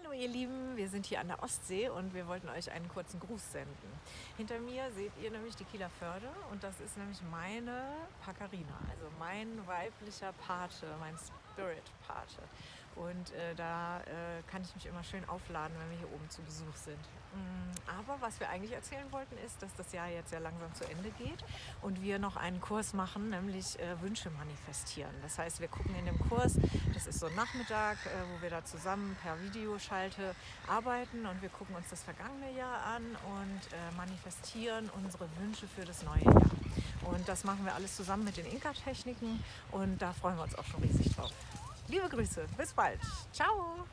Hallo ihr Lieben, wir sind hier an der Ostsee und wir wollten euch einen kurzen Gruß senden. Hinter mir seht ihr nämlich die Kieler Förde und das ist nämlich meine Pacarina, also mein weiblicher Pate, mein Spirit-Pate. Und äh, da äh, kann ich mich immer schön aufladen, wenn wir hier oben zu Besuch sind. Mm, aber was wir eigentlich erzählen wollten, ist, dass das Jahr jetzt sehr langsam zu Ende geht und wir noch einen Kurs machen, nämlich äh, Wünsche manifestieren. Das heißt, wir gucken in dem Kurs, das ist so ein Nachmittag, äh, wo wir da zusammen per Videoschalte arbeiten und wir gucken uns das vergangene Jahr an und äh, manifestieren unsere Wünsche für das neue Jahr. Und das machen wir alles zusammen mit den Inka-Techniken und da freuen wir uns auch schon riesig drauf. Liebe Grüße, bis bald. Ciao.